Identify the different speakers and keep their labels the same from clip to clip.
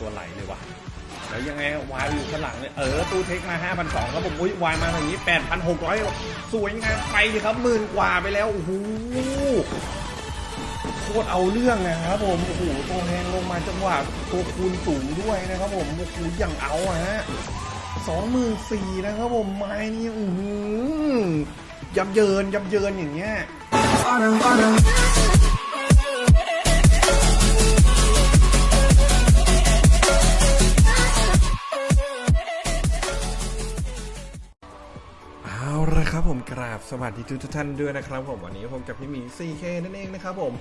Speaker 1: ตัวไหลเลยวะแล้วยังไงวายอยู่ข้างหลังเลยเออตู้เทคมา 5,200ครับผมอุ้ยวายมาอย่างนี้ 8,600 สวยงามไปเลยครับหมื่นกว่าไปแล้วโอ้โหโคตรเอาเรื่องนะครับผมโอ้โหตัวแพงลงมาจังหวะตัวคูณสูงด้วยนะครับผมโอ้โหอย่างเอาอะฮะสองหมื่นสี่นะครับผมไม้นี่อือหือยับเยินยับเยินอย่างเงี้ย สวัสดีทุกท่านด้วยนะครับผมวันนี้ผมกับพี่หมี 4K นั่นเองนะครับผม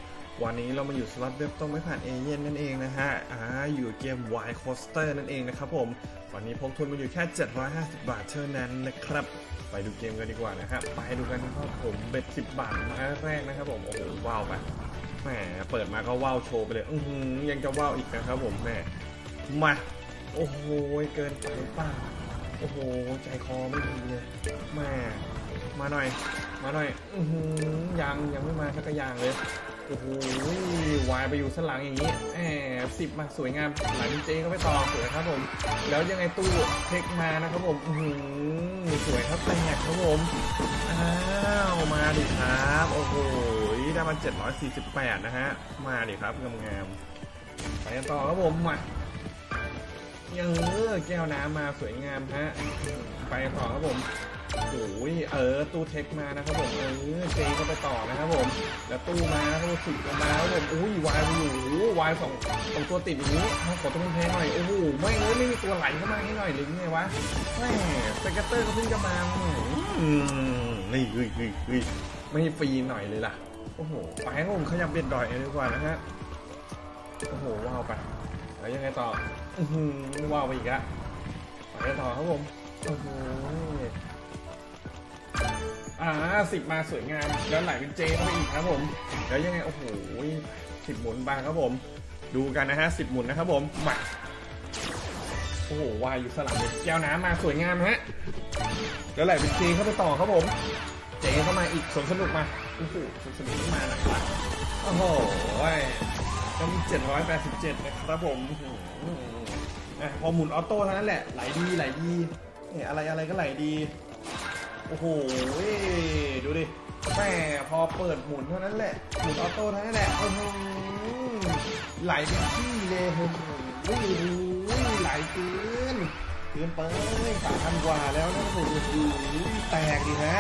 Speaker 1: วันนี้เรามาอยู่สล็อตเว็บต้องไม่ผ่านเอเย่นนั่นเองนะฮะอ่าอยู่เกม Y Coaster นั่นเองนะครับผม วันนี้พกทุนมาอยู่แค่ 750 บาทเท่านั้นนะครับ ไปดูเกมกันดีกว่านะฮะไปดูกันนะครับผมเบ็ด10 บาทมาแรกนะครับผมโอ้โหว้าวไปแหมเปิดมาก็ว้าวโชว์ไปเลย อือหือยังจะว้าวอีกนะครับผมแหมมาโอ้โหเกินไปป่าโอ้โหใจคอไม่ดีเลยแม่ มาหน่อย มาหน่อยอือหือยังยังไม่มาสักอย่างเลยโอ้โหวายไปอยู่สลังอย่างนี้แอบสิบมาสวยงามหลังเจก็ไปต่อสวยครับผม แล้วยังไงตู้เทคมานะครับผมอือสวยครับแตกครับผมอ้าวมาดิครับ โอ้โหได้มา748 นะฮะ มาดิครับงามๆไปกันต่อครับผมมาเออแก้วน้ำมาสวยงามฮะไปต่อครับผม โอ้ยเออตู้เทคมานะครับผมเออเจก็ไปต่อนะครับผมแล้วตู้มานะครับผมสิบมาครับผมอุ้ยวายอยู่วายสองสองตัวติดอย่างนี้ขอตัวแพงหน่อยโอ้โหไม่เลยไม่มีตัวไหลเข้ามาให้หน่อยหรือไงวะแม่สเกตเตอร์ก็เพิ่งจะมาอืมนี่เฮ้ยเฮ้ยเฮ้ยไม่ฟรีหน่อยเลยล่ะโอ้โหไปครับผมขยับเบ็ดดอยดีกว่านะฮะโอ้โหว้าวไปแล้วยังไงต่ออือหือว้าวไปอีกอะไปกันต่อครับผมโอ้โห อ่าสิบมาสวยงาม แล้วไหลเป็นเจเข้าไปอีกครับผม แล้วยังไง โอ้โหสิบหมุนบางครับผม ดูกันนะฮะสิบหมุนนะครับผมมาโอ้โหวายอยู่สลับเลยแก้วน้ำมาสวยงามฮะแล้วไหลเป็นเจเข้าไปต่อครับผม เจเข้ามาอีกสนสนุกมาโอ้โหสนสนุกมานะครับโอ้โหก็มี787นะครับผมอะพอหมุนออโต้เท่านั้นแหละไหลดีไหลดีเนี่ยอะไรอะไรก็ไหลดี โอ้โหดูดิแม่พอเปิดหมุนเท่านั้นแหละหมุนออโต้เท่านั้นแหละโอ้โหไหลเป็นที่เลยโอ้โหไหลเกินเกินไปสามพันกว่าแล้วนะโอ้โหแตกดิฮะ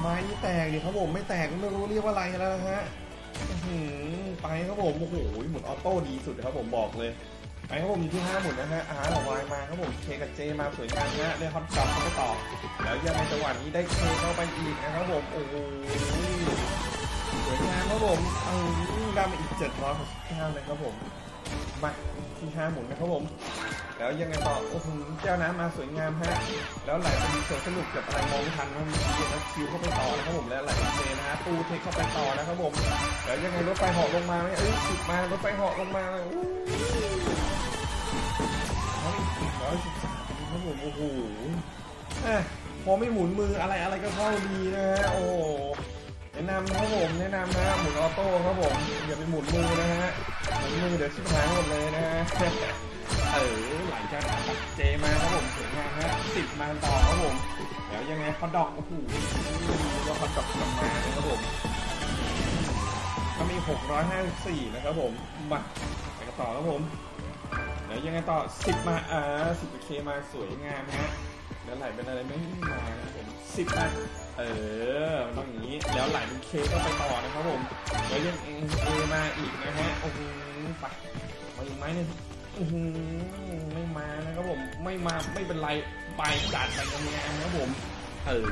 Speaker 1: ไม้นี่แตกดิครับผมไม่แตกก็ไม่รู้เรียกว่าอะไรแล้วนะฮะหือไปครับผมโอ้โหหมุนออโต้ดีสุดครับผมบอกเลย ไปครับผมอยู่ที่ห้าหมุนนะฮะอาร์วายมาครับผมเคกับเจมาสวยงามนะได้ฮอตจับเข้าไปต่อ แล้วยังในจังหวะนี้ได้เคเข้าไปอีกนะครับผมโอ้โหสวยงามครับผมเออได้มาอีกเจ็ดร้อยหกสิบเก้าเลยครับผมมาที่ห้าหมุนนะครับผมแล้วยังไงต่อโอ้โหแก้วน้ำมาสวยงามฮะแล้วไหลเป็นสวนสนุกกับอะไรมองไม่ทันนะมีเกียร์แล้วคิวเข้าไปต่อนะครับผมแล้วไหลเป็นเจนะฮะตูเทคเข้าไปต่อนะครับผมแล้วยังไงรถไฟเหาะลงมาไหมเอ้ยสิบมารถไฟเหาะลงมาอู้เขาอีกสิบ ร้อยสิบสามครับผม โอ้โหพอไม่หมุนมืออะไรอะไรก็เข้าดีนะฮะ โอ้โหแนะนำนะครับผมแนะนำนะหมุนออโต้ครับผมอย่าไปหมุนมือนะฮะหมุนมือเดี๋ยวชิบหายหมดเลยนะฮะเออหลังจากตัดเจมาครับผมสวยงามฮะสิบมาต่อครับผมแล้วยังไงฮอดอกโอ้โหแล้วฮอดอกกลับมาเลยครับผมก็มี 654 นะครับผมมาไปกันต่อครับผม แล้วยังไงต่อ10มาอ่า10เคมาสวยงามฮะแล้วไหลเป็นอะไรไม่มานะครับผม10มาเออต้องอย่างนี้ แล้วไหลเป็นเคก็ไปต่อนะครับผมแล้วยังเอเอมาอีกนะฮะโอ้โหไปมาอีกไหมหนึงอื้อหือไม่มานะครับผมไม่มาไม่เป็นไรไปจัดไปทำงานนะครับผมเออ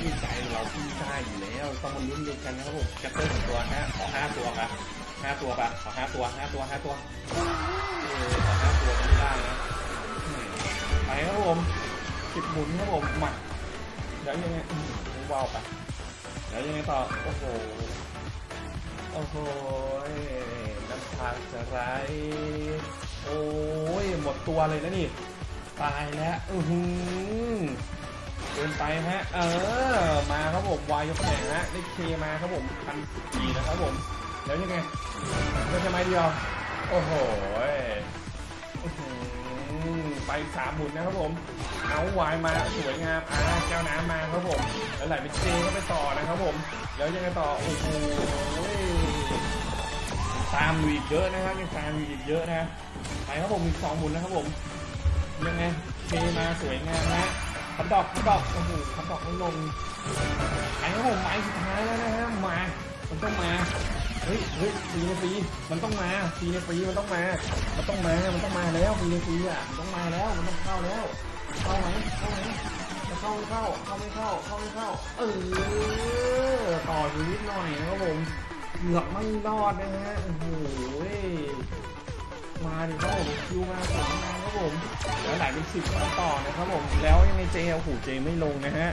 Speaker 1: นี่ใจเราพี่ได้อยู่แล้วต้องมาลุ้นด้วยกันนะครับผมกระเตื้องตัวฮะขอห้าตัวครับห้าตัวปะขอห้าตัวห้าตัวห้าตัว ขอห้าตัวไม่ได้นะไปครับผมสิบหมุนครับผมมาแล้วยังไงอืมว้าวไปแล้วยังไงต่อโอ้โหโอ้โหน้ำตาจะไหลโอ้ยหมดตัวเลยนะนี่ตายแล้วอือหือเกินไปฮะ เออ มาครับผมวายยกแข่งฮะได้เคมาครับผมพันสี่นะครับผม แล้วยังไงก็จะไม้เดียว โอ้โห ไปสามหมุนนะครับผม เอาวายมาสวยงามอ่าแก้วน้ำมาครับผม แล้วไหลไปเจก็ไปต่อนะครับผม แล้วยังไงต่อ โอ้โหตามอยู่อีกเยอะนะครับยังตามอยู่อีกเยอะนะ ไปครับผมอีกสองหมุนนะครับผม ยังไงเทมาสวยงามนะขับดอกขับดอกโอ้โหขับดอกไม่ลงไปครับผมไม้ เฮ้ยเฮ้ยฟรีในฟีมันต้องมาฟรีในฟีมันต้องมา มันต้องมา มันต้องมาแล้วฟรีในฟีอะมันต้องมาแล้ว มันต้องเข้าแล้ว เข้าไหมเข้าไหมเข้าไม่เข้า เข้าไม่เข้า เข้าไม่เข้า เออ ต่ออยู่นิดหน่อยนะครับผมเกือบไม่รอดนะฮะ โอ้โห มาดิครับผมคิวมาสวยงามครับผม แล้วไหลเป็นสิบเข้าต่อนะครับผม แล้วยังไงเจโอ้โหเจไม่ลงนะฮะ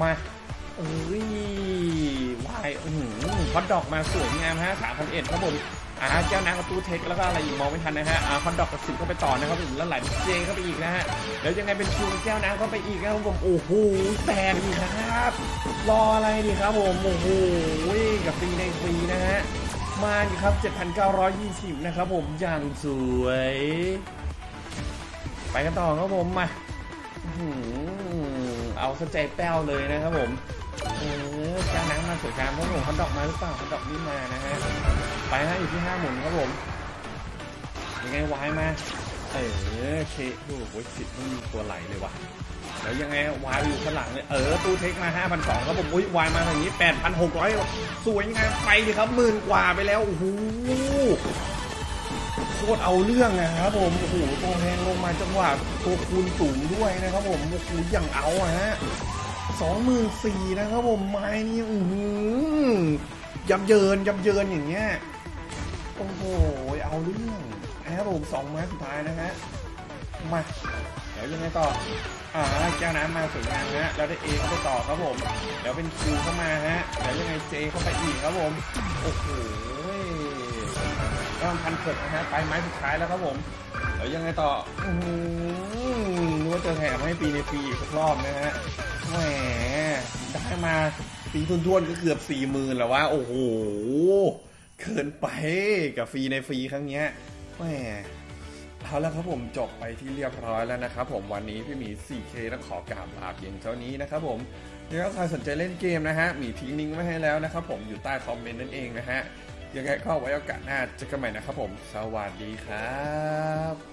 Speaker 1: มาเอ้ย อือหือฮอตดอกมาสวยงามฮะสามพันเอ็ดครับผมอ่าแก้วน้ำกับตู้เทคแล้วก็อะไรอีกมองไม่ทันนะฮะอ่าฮอตดอกกับสิบเข้าไปต่อนะครับผมแล้วไหลเจเข้าไปอีกนะฮะแล้วยังไงเป็นคิวแก้วน้ำเข้าไปอีกนะครับผมโอ้โหแตกอีครับ รออะไรดีครับผมโอ้โหกับฟรีในฟรีนะฮะมาดิครับ 7,920 นะครับผมอย่างสวย ไปกันต่อครับผมมาอือเอาสใจแป้วเลยนะครับผม เออแก้วน้ำมาสวยงามครับผมคันดอกมาหรือเปล่าคันดอกนี่มานะฮะไปฮะอยู่ที่ห้าหมุนครับผมยังไงวายมาเออเคโอ้โหสิบไม่มีตัวไหลเลยว่ะแล้วยังไงวายอยู่ข้างหลังเลยเออตู้เทคมา 5,200ครับผมอุ้ยวายมาทางนี้ 8,600 สวยงามไปดิครับหมื่นกว่าไปแล้วโอ้โหโคตรเอาเรื่องนะครับผมโอ้โหตัวแพงลงมาจังหวะตัวคูณสูงด้วยนะครับผมโอ้โหอย่างเอาอะฮะ สองหมื่นสี่นะครับผมไม้นี่อือหือยับเยินยับเยินอย่างเงี้ยโอ้โหเอาเรื่องนะครับผมสองไม้สุดท้ายนะฮะมาเดี๋ยวยังไงต่ออ่าแก้วน้ำมาสวยงามฮะแล้วได้เอเข้าไปต่อครับผมเดี๋ยวเป็นคิวเข้ามาฮะแล้วยังไงเจเข้าไปอีกครับผมโอ้โหก็พันเกิดนะฮะไปไม้สุดท้ายแล้วครับผมเดี๋ยวยังไงต่ออืมนึกว่าจะแถมให้ปีในปีอีกรอบนะฮะ แหมได้มาปีทุนๆก็เกือบสี่หมื่นแล้วว่า โอ้โห เกินไปกับฟรีในฟรีครั้งเนี้ยแหมเอาละครับผมจบไปที่เรียบร้อยแล้วนะครับผมวันนี้พี่หมี 4K ต้องขอกราบลาเพียงเท่านี้นะครับผมยังไงใครสนใจเล่นเกมนะฮะหมีทิ้งลิงก์ไว้ให้แล้วนะครับผมอยู่ใต้คอมเมนต์นั่นเองนะฮะยังไงก็ไว้โอกาสหน้าเจอกันใหม่นะครับผม สวัสดีครับ